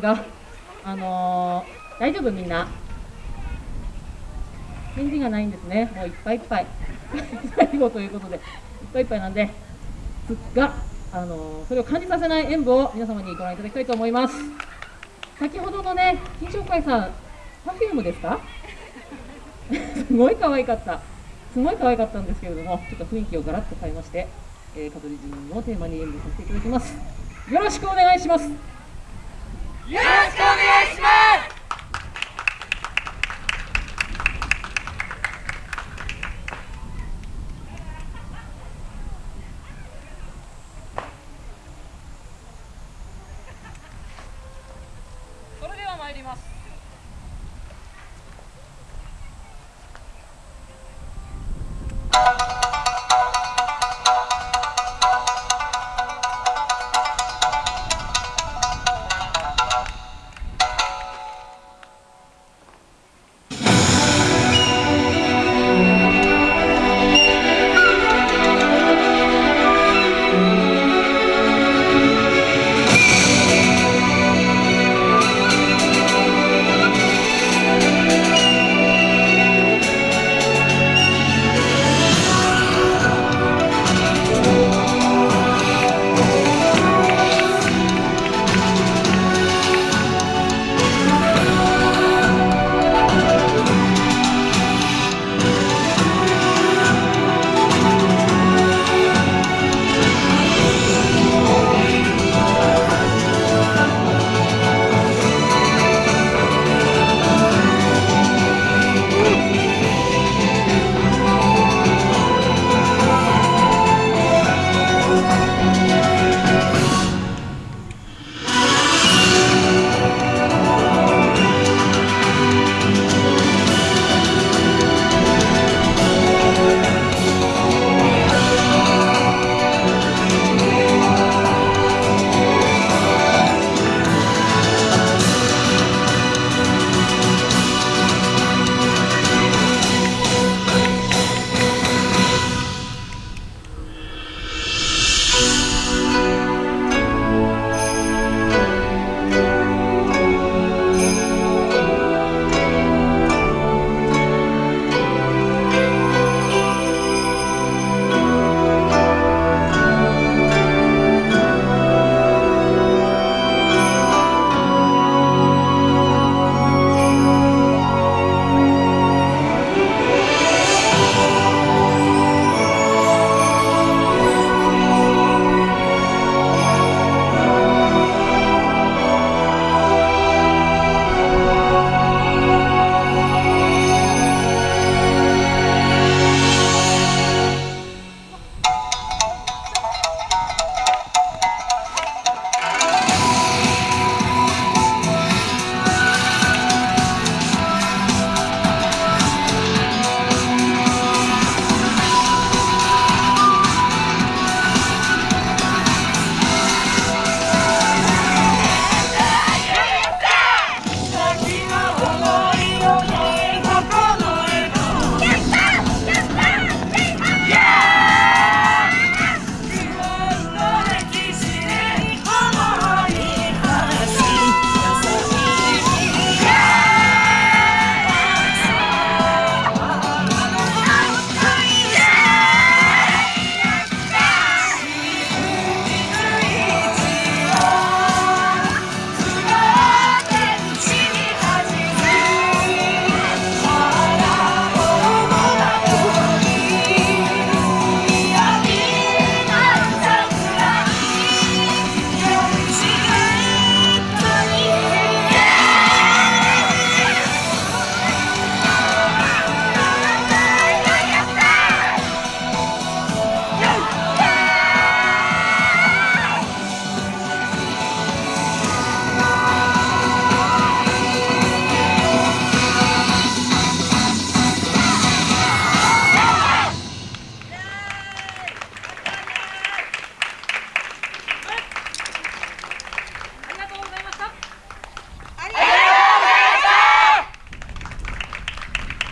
が、あのー、大丈夫みんな？返事がないんですね。もういっぱいいっぱい。最後ということで、いっぱいいっぱいなんで、が、あのー、それを感じさせない演舞を皆様にご覧いただきたいと思います。先ほどのね、金賞会さん、パフュームですか？すごい可愛かった。すごい可愛かったんですけれども、ちょっと雰囲気をガラッと変えまして、えー、香取神のテーマに演舞させていただきます。よろしくお願いします。よろしくお願いします。それでは参ります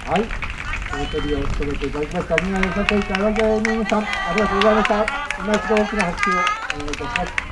はい、お取りを務めていただきました、新潟よさこい会、山添美さん、ありがとうございました。今一度大きな拍手をお願いいたします。